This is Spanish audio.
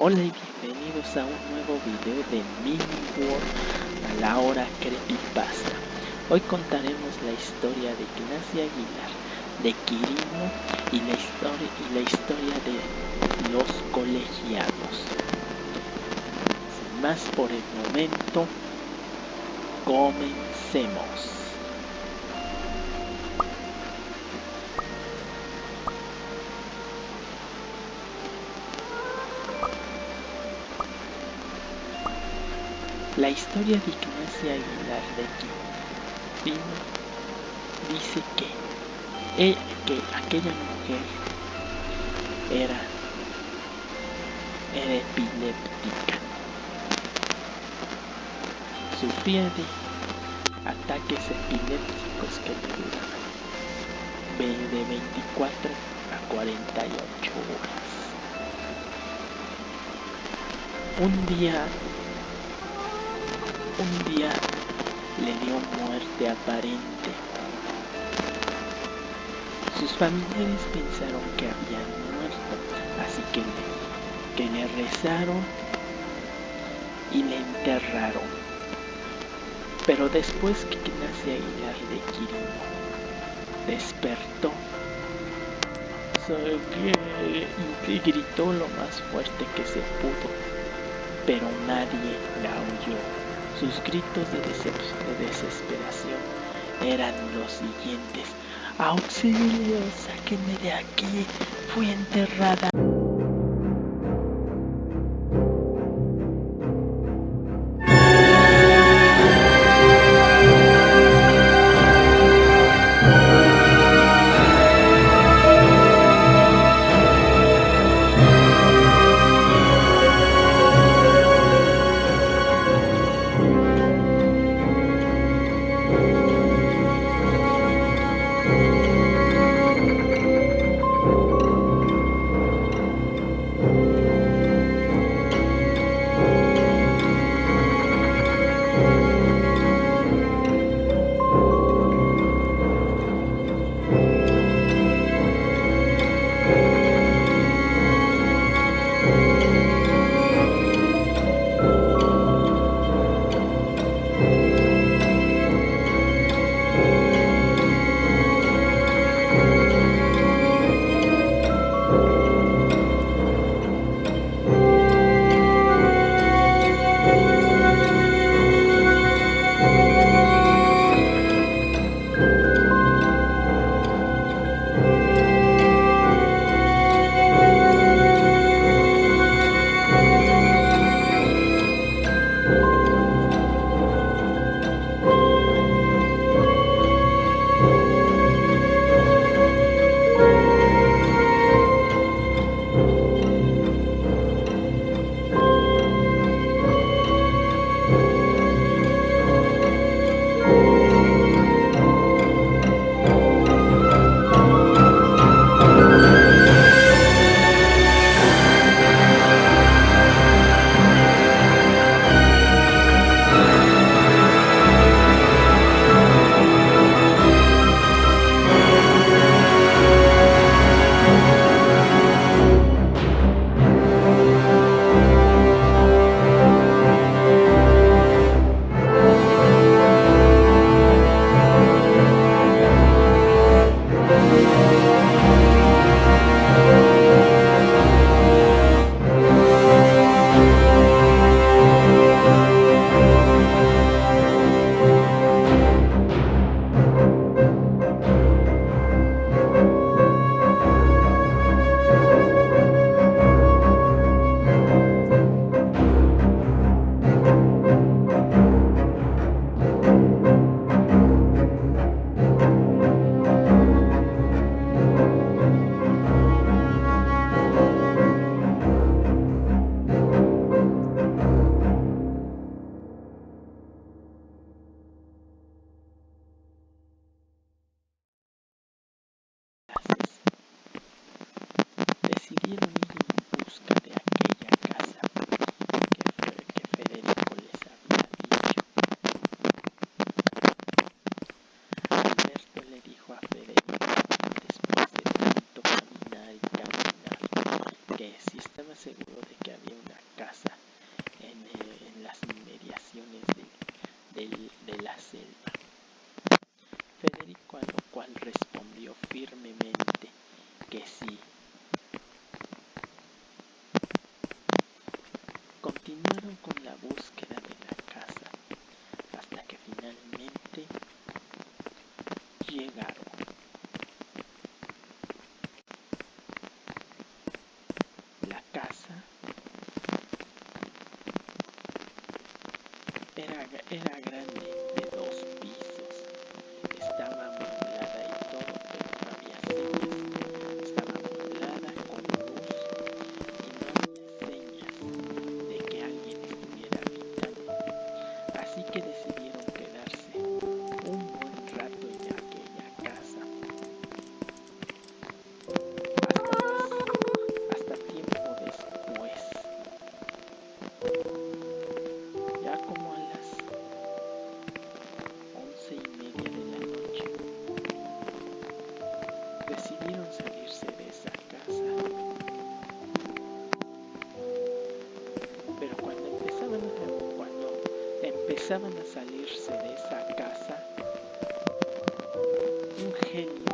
Hola y bienvenidos a un nuevo video de Mini World a la hora creepypasta. Hoy contaremos la historia de Ignacia Aguilar, de Quirino y la historia, y la historia de los colegiados. Sin más por el momento, comencemos. La historia de Ignacia Aguilar de Quirino dice que, que aquella mujer era, era epiléptica. Sufría de ataques epilépticos que le duraban de 24 a 48 horas. Un día un día le dio muerte aparente. Sus familiares pensaron que había muerto, así que le, que le rezaron y le enterraron. Pero después que nace Aguilar de Quirino despertó y gritó lo más fuerte que se pudo, pero nadie la oyó. Sus gritos de, de desesperación eran los siguientes. ¡Auxilio! ¡Sáquenme de aquí! ¡Fui enterrada! seguro de que había una casa en, eh, las inmediaciones de, de la selva. Federico a lo cual respondió firmemente que sí, É vinagre. decidieron salirse de esa casa. Pero cuando empezaban a, cuando empezaban a salirse de esa casa, un genio